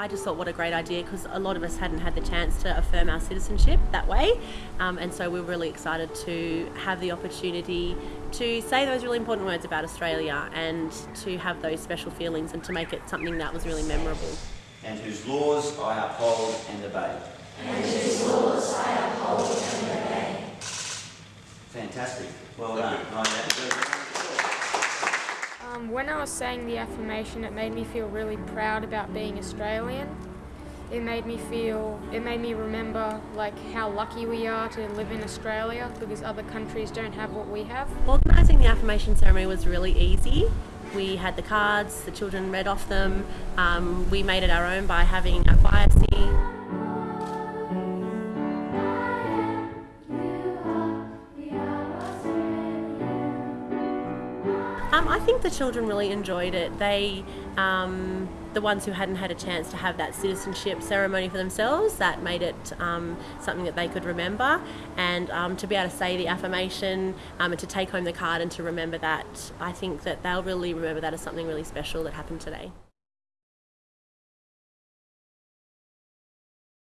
I just thought what a great idea because a lot of us hadn't had the chance to affirm our citizenship that way, um, and so we're really excited to have the opportunity to say those really important words about Australia and to have those special feelings and to make it something that was really memorable. and whose laws I uphold and obey. and whose laws I uphold and obey. Fantastic. Well done. When I was saying the affirmation, it made me feel really proud about being Australian. It made me feel, it made me remember like how lucky we are to live in Australia because other countries don't have what we have. Organising the affirmation ceremony was really easy. We had the cards, the children read off them. Um, we made it our own by having a choir sing. Um, I think the children really enjoyed it. They, um, the ones who hadn't had a chance to have that citizenship ceremony for themselves, that made it um, something that they could remember. And um, to be able to say the affirmation um, and to take home the card and to remember that, I think that they'll really remember that as something really special that happened today.